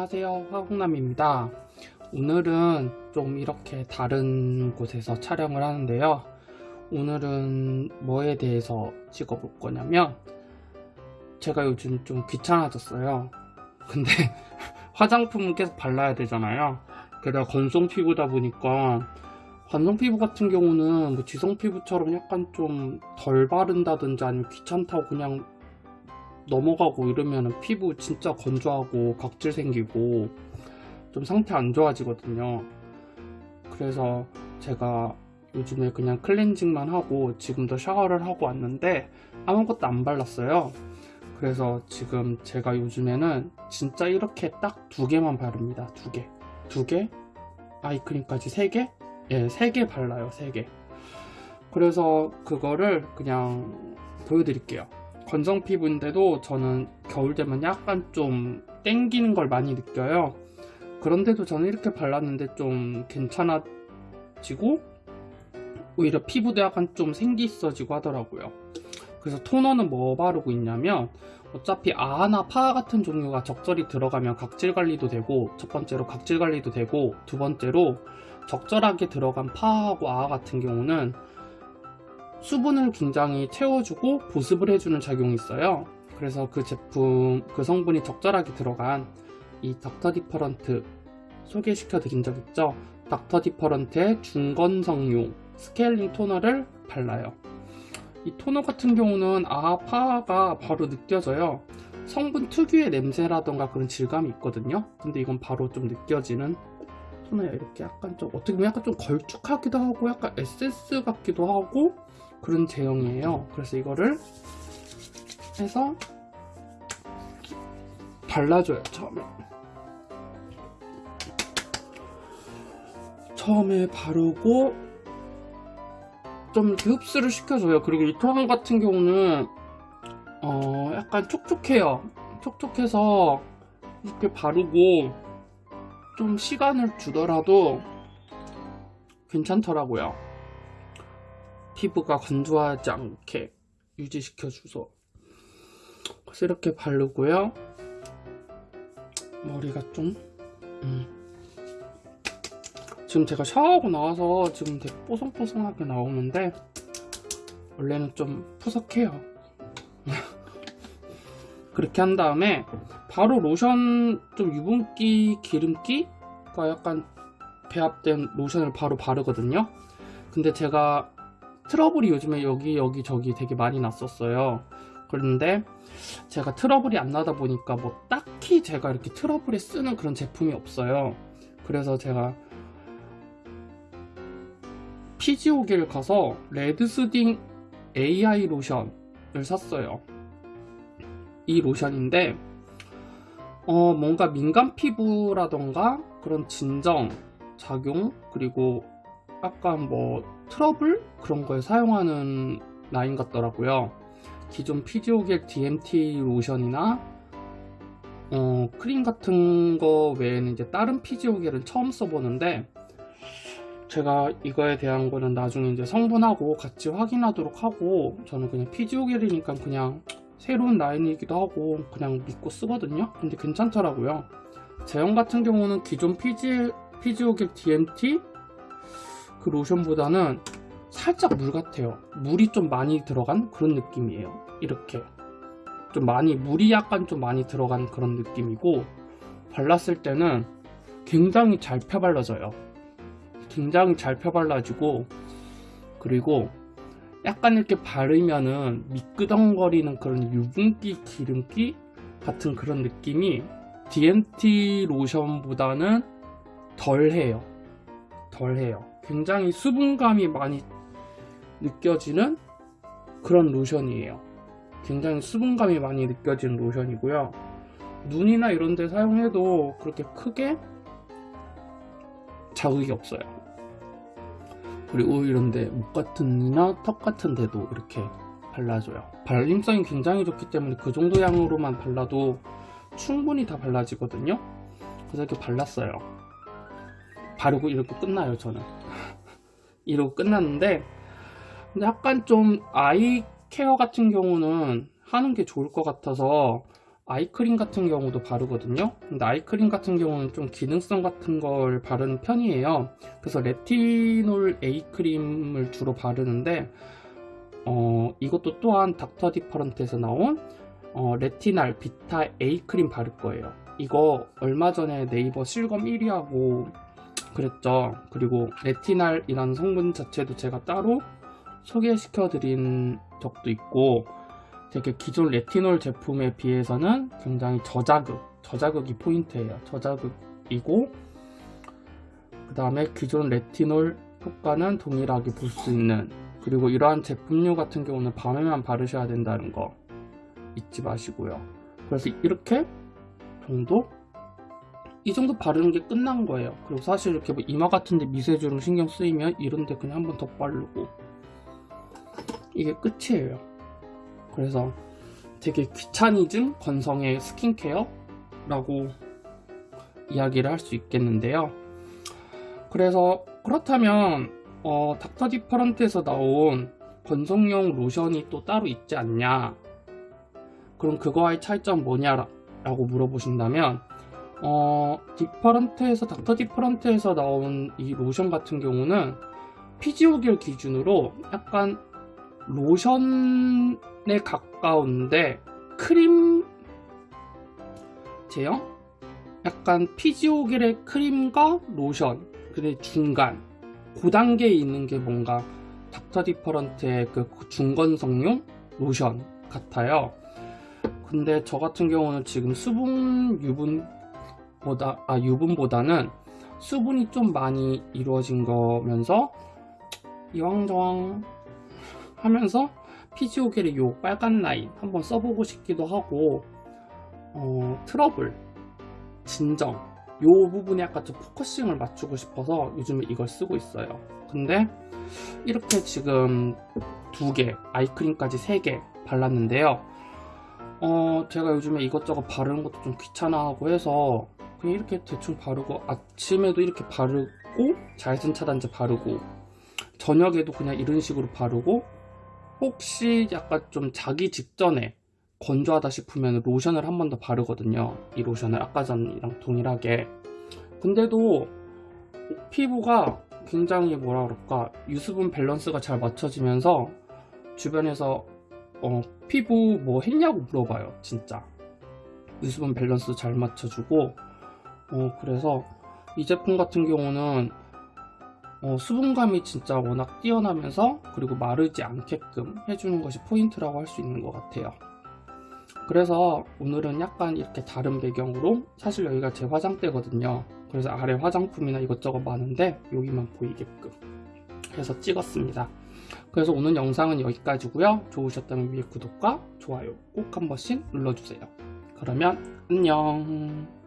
안녕하세요. 화공남입니다. 오늘은 좀 이렇게 다른 곳에서 촬영을 하는데요. 오늘은 뭐에 대해서 찍어 볼 거냐면 제가 요즘 좀 귀찮아졌어요. 근데 화장품은 계속 발라야 되잖아요. 게다가 건성 피부다 보니까 관성 피부 같은 경우는 뭐 지성 피부처럼 약간 좀 덜 바른다든지 아니면 귀찮다고 그냥 넘어가고 이러면 피부 진짜 건조하고 각질 생기고 좀 상태 안 좋아지거든요 그래서 제가 요즘에 그냥 클렌징만 하고 지금도 샤워를 하고 왔는데 아무것도 안 발랐어요 그래서 지금 제가 요즘에는 진짜 이렇게 딱 두 개만 바릅니다 두 개. 두 개? 아이크림까지 세 개? 예, 세 개 발라요 세 개. 그래서 그거를 그냥 보여드릴게요 건성 피부인데도 저는 겨울 되면 약간 좀 땡기는 걸 많이 느껴요. 그런데도 저는 이렇게 발랐는데 좀 괜찮아지고 오히려 피부도 약간 좀 생기 있어지고 하더라고요. 그래서 토너는 뭐 바르고 있냐면 어차피 아하나 파 같은 종류가 적절히 들어가면 각질 관리도 되고 첫 번째로 각질 관리도 되고 두 번째로 적절하게 들어간 PHA하고 AHA 같은 경우는 수분을 굉장히 채워주고 보습을 해주는 작용이 있어요. 그래서 그 제품 그 성분이 적절하게 들어간 이 Dr. Different 소개시켜 드린 적 있죠? Dr. Different의 중건성용 스케일링 토너를 발라요. 이 토너 같은 경우는 아파가 바로 느껴져요. 성분 특유의 냄새라던가 그런 질감이 있거든요. 근데 이건 바로 좀 느껴지는 토너예요. 이렇게 약간 좀 어떻게 보면 약간 좀 걸쭉하기도 하고 약간 에센스 같기도 하고 그런 제형이에요. 그래서 이거를 해서 발라줘요 처음에. 처음에 바르고 좀 흡수를 시켜줘요. 그리고 이 토너 같은 경우는 어 약간 촉촉해요. 촉촉해서 이렇게 바르고 좀 시간을 주더라도 괜찮더라고요 피부가 건조하지 않게 유지시켜줘서 그래서 이렇게 바르고요. 머리가 좀 음. 지금 제가 샤워하고 나와서 지금 되게 뽀송뽀송하게 나오는데 원래는 좀 푸석해요. 그렇게 한 다음에 바로 로션 좀 유분기 기름기가 약간 배합된 로션을 바로 바르거든요. 근데 제가 트러블이 요즘에 여기 여기 저기 되게 많이 났었어요. 그런데 제가 트러블이 안 나다 보니까 뭐 딱히 제가 이렇게 트러블에 쓰는 그런 제품이 없어요. 그래서 제가 피지오길 가서 레드스딩 AI 로션을 샀어요. 이 로션인데 어 뭔가 민감 피부라던가 그런 진정 작용 그리고 약간 뭐 트러블? 그런 거에 사용하는 라인 같더라고요. 기존 Physiogel DMT 로션이나 어, 크림 같은 거 외에는 이제 다른 Physiogel은 처음 써보는데 제가 이거에 대한 거는 나중에 이제 성분하고 같이 확인하도록 하고 저는 그냥 피지오겔이니까 그냥 새로운 라인이기도 하고 그냥 믿고 쓰거든요. 근데 괜찮더라고요. 제형 같은 경우는 기존 피지, 피지오겔 DMT 그 로션보다는 살짝 물 같아요. 물이 좀 많이 들어간 그런 느낌이에요. 이렇게. 좀 많이 물이 약간 좀 많이 들어간 그런 느낌이고 발랐을 때는 굉장히 잘 펴발라져요. 굉장히 잘 펴발라지고 그리고 약간 이렇게 바르면은 미끄덩거리는 그런 유분기 기름기 같은 그런 느낌이 DMT 로션보다는 덜해요. 덜해요 굉장히 수분감이 많이 느껴지는 그런 로션이에요. 굉장히 수분감이 많이 느껴지는 로션이고요. 눈이나 이런 데 사용해도 그렇게 크게 자극이 없어요. 그리고 이런데 목 같은 이나 턱 같은 데도 이렇게 발라줘요. 발림성이 굉장히 좋기 때문에 그 정도 양으로만 발라도 충분히 다 발라지거든요. 그래서 이렇게 발랐어요. 바르고 이렇게 끝나요 저는 이러고 끝났는데 근데 약간 좀 eye care 같은 경우는 하는 게 좋을 것 같아서 아이크림 같은 경우도 바르거든요. 근데 아이크림 같은 경우는 좀 기능성 같은 걸 바르는 편이에요. 그래서 레티놀 A크림을 주로 바르는데 어, 이것도 또한 Dr. Different에서 나온 어, 레티날 Vita A크림 바를 거예요. 이거 얼마 전에 네이버 실검 1위하고 그랬죠 그리고 레티날이라는 성분 자체도 제가 따로 소개시켜 드린 적도 있고 되게 기존 레티놀 제품에 비해서는 굉장히 저자극, 저자극이 포인트예요. 저자극이고 그 다음에 기존 레티놀 효과는 동일하게 볼 수 있는 그리고 이러한 제품류 같은 경우는 밤에만 바르셔야 된다는 거 잊지 마시고요. 그래서 이렇게 정도? 이 정도 바르는 게 끝난 거예요. 그리고 사실 이렇게 뭐 이마 같은데 미세주름 신경 쓰이면 이런데 그냥 한 번 더 바르고 이게 끝이에요. 그래서 되게 귀차니즘 건성의 스킨케어라고 이야기를 할 수 있겠는데요. 그래서 그렇다면 어, 닥터 디퍼런트에서 나온 건성용 로션이 또 따로 있지 않냐 그럼 그거와의 차이점 뭐냐 라고 물어보신다면 어, Different에서 Dr. Different에서 나온 이 로션 같은 경우는 Physiogel 기준으로 약간 로션에 가까운데 크림 제형? 약간 Physiogel의 크림과 로션 근데 중간 그 단계에 있는 게 뭔가 Dr. Different의 그 중건성용 로션 같아요 근데 저 같은 경우는 지금 수분 유분 보다 아 유분보다는 수분이 좀 많이 이루어진 거면서 이왕저왕 하면서 Physiogel의 요 빨간 라인 한번 써보고 싶기도 하고 어, 트러블, 진정 요 부분에 약간 좀 focusing을 맞추고 싶어서 요즘에 이걸 쓰고 있어요. 근데 이렇게 지금 두 개, 아이크림까지 세 개 발랐는데요. 어, 제가 요즘에 이것저것 바르는 것도 좀 귀찮아하고 해서 그냥 이렇게 대충 바르고 아침에도 이렇게 바르고 자외선 차단제 바르고 저녁에도 그냥 이런 식으로 바르고 혹시 약간 좀 자기 직전에 건조하다 싶으면 로션을 한 번 더 바르거든요. 이 로션을 아까 전이랑 동일하게. 근데도 피부가 굉장히 뭐라 그럴까? 유수분 밸런스가 잘 맞춰지면서 주변에서 어, 피부 뭐 했냐고 물어봐요 진짜. 유수분 밸런스 잘 맞춰주고 어, 그래서 이 제품 같은 경우는 어, 수분감이 진짜 워낙 뛰어나면서 그리고 마르지 않게끔 해주는 것이 포인트라고 할 수 있는 것 같아요. 그래서 오늘은 약간 이렇게 다른 배경으로 사실 여기가 제 화장대거든요. 그래서 아래 화장품이나 이것저것 많은데 여기만 보이게끔 해서 찍었습니다. 그래서 오늘 영상은 여기까지고요. 좋으셨다면 위에 구독과 좋아요 꼭 한 번씩 눌러주세요. 그러면 안녕